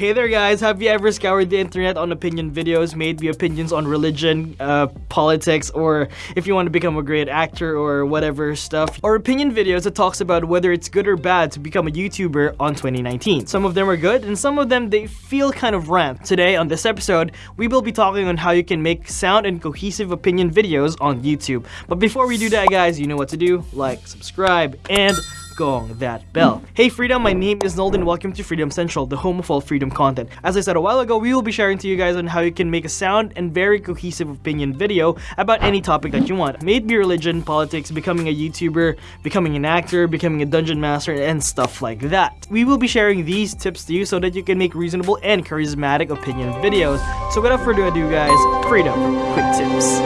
Hey there guys, have you ever scoured the internet on opinion videos, maybe opinions on religion, uh, politics, or if you want to become a great actor or whatever stuff, or opinion videos that talks about whether it's good or bad to become a YouTuber on 2019. Some of them are good, and some of them they feel kind of rant. Today on this episode, we will be talking on how you can make sound and cohesive opinion videos on YouTube. But before we do that guys, you know what to do, like, subscribe, and gong that bell. Hey Freedom, my name is Nolden. welcome to Freedom Central, the home of all freedom content. As I said a while ago, we will be sharing to you guys on how you can make a sound and very cohesive opinion video about any topic that you want. May it be religion, politics, becoming a YouTuber, becoming an actor, becoming a dungeon master, and stuff like that. We will be sharing these tips to you so that you can make reasonable and charismatic opinion videos. So without further ado guys, Freedom Quick Tips.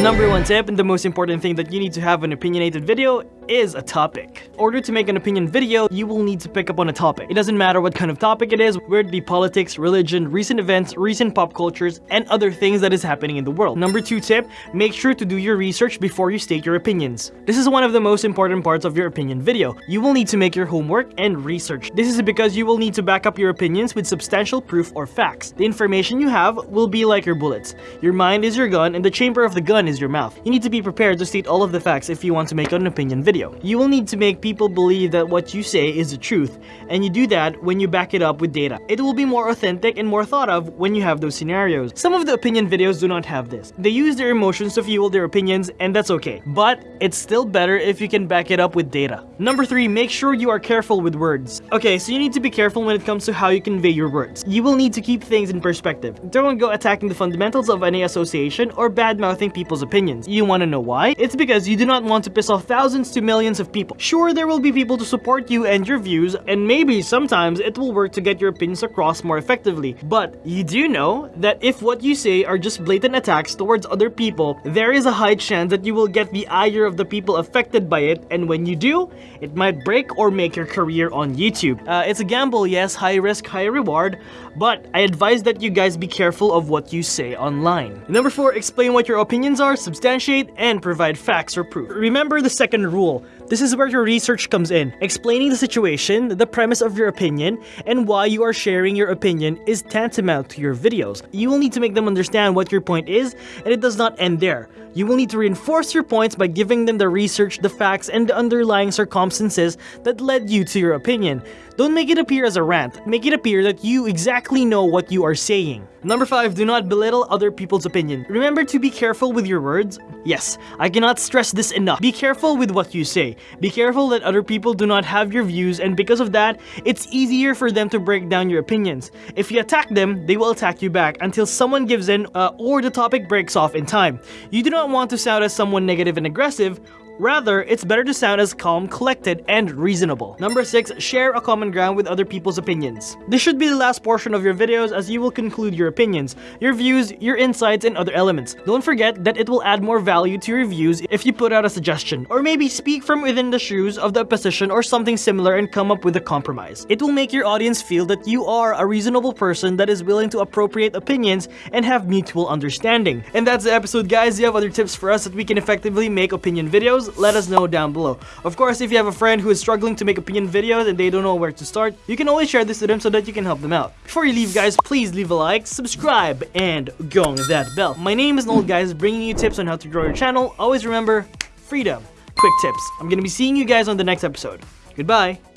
Number one tip, and the most important thing that you need to have an opinionated video is a topic. In order to make an opinion video, you will need to pick up on a topic. It doesn't matter what kind of topic it is, whether it be politics, religion, recent events, recent pop cultures, and other things that is happening in the world. Number two tip, make sure to do your research before you state your opinions. This is one of the most important parts of your opinion video. You will need to make your homework and research. This is because you will need to back up your opinions with substantial proof or facts. The information you have will be like your bullets. Your mind is your gun and the chamber of the gun is your mouth. You need to be prepared to state all of the facts if you want to make an opinion video. You will need to make people believe that what you say is the truth, and you do that when you back it up with data. It will be more authentic and more thought of when you have those scenarios. Some of the opinion videos do not have this. They use their emotions to fuel their opinions, and that's okay. But it's still better if you can back it up with data. Number 3, make sure you are careful with words. Okay, so you need to be careful when it comes to how you convey your words. You will need to keep things in perspective. Don't go attacking the fundamentals of any association or bad-mouthing people's opinions. You wanna know why? It's because you do not want to piss off thousands to millions of people. Sure, there will be people to support you and your views, and maybe sometimes it will work to get your opinions across more effectively. But you do know that if what you say are just blatant attacks towards other people, there is a high chance that you will get the ire of the people affected by it, and when you do, it might break or make your career on YouTube. Uh, it's a gamble, yes, high risk, high reward, but I advise that you guys be careful of what you say online. Number 4, explain what your opinions are, substantiate, and provide facts or proof. Remember the second rule cool this is where your research comes in. Explaining the situation, the premise of your opinion, and why you are sharing your opinion is tantamount to your videos. You will need to make them understand what your point is, and it does not end there. You will need to reinforce your points by giving them the research, the facts, and the underlying circumstances that led you to your opinion. Don't make it appear as a rant, make it appear that you exactly know what you are saying. Number 5. Do not belittle other people's opinion. Remember to be careful with your words. Yes, I cannot stress this enough. Be careful with what you say. Be careful that other people do not have your views and because of that, it's easier for them to break down your opinions. If you attack them, they will attack you back until someone gives in uh, or the topic breaks off in time. You do not want to sound as someone negative and aggressive, Rather, it's better to sound as calm, collected, and reasonable. Number 6. Share a common ground with other people's opinions. This should be the last portion of your videos as you will conclude your opinions, your views, your insights, and other elements. Don't forget that it will add more value to your views if you put out a suggestion, or maybe speak from within the shoes of the opposition or something similar and come up with a compromise. It will make your audience feel that you are a reasonable person that is willing to appropriate opinions and have mutual understanding. And that's the episode guys, do you have other tips for us that we can effectively make opinion videos? let us know down below. Of course, if you have a friend who is struggling to make opinion videos and they don't know where to start, you can always share this to them so that you can help them out. Before you leave guys, please leave a like, subscribe, and gong that bell. My name is Nold guys, bringing you tips on how to grow your channel. Always remember, freedom, quick tips. I'm gonna be seeing you guys on the next episode. Goodbye.